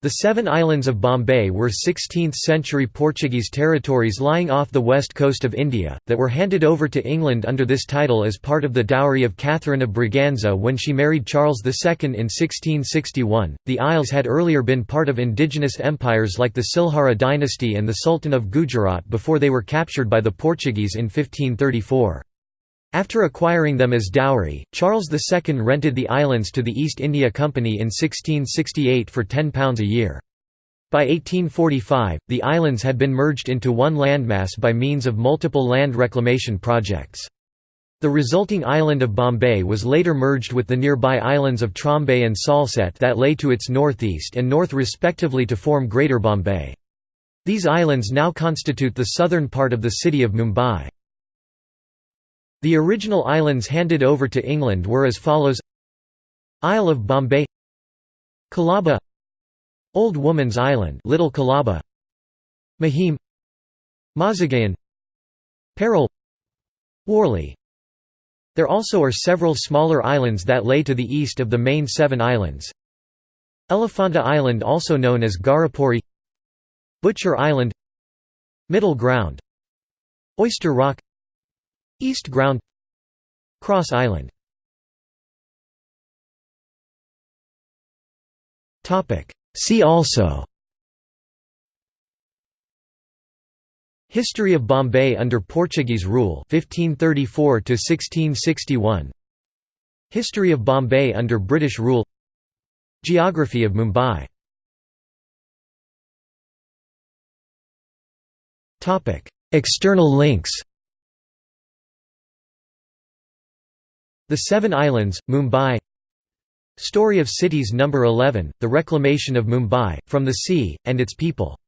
The Seven Islands of Bombay were 16th-century Portuguese territories lying off the west coast of India, that were handed over to England under this title as part of the dowry of Catherine of Braganza when she married Charles II in 1661. The Isles had earlier been part of indigenous empires like the Silhara dynasty and the Sultan of Gujarat before they were captured by the Portuguese in 1534. After acquiring them as dowry, Charles II rented the islands to the East India Company in 1668 for £10 a year. By 1845, the islands had been merged into one landmass by means of multiple land reclamation projects. The resulting island of Bombay was later merged with the nearby islands of Trombay and Salsette that lay to its northeast and north respectively to form Greater Bombay. These islands now constitute the southern part of the city of Mumbai. The original islands handed over to England were as follows. Isle of Bombay Colaba Old Woman's Island Little Colaba Mahim Mazagaon Parel Worli. There also are several smaller islands that lay to the east of the main seven islands. Elephanta Island also known as Garapuri Butcher Island Middle Ground Oyster Rock East Ground Cross Island. See also History of Bombay under Portuguese rule 1534 to 1661 History of Bombay under British rule Geography of Mumbai. External links The Seven Islands, Mumbai Story of Cities No. 11, The Reclamation of Mumbai, from the Sea, and its People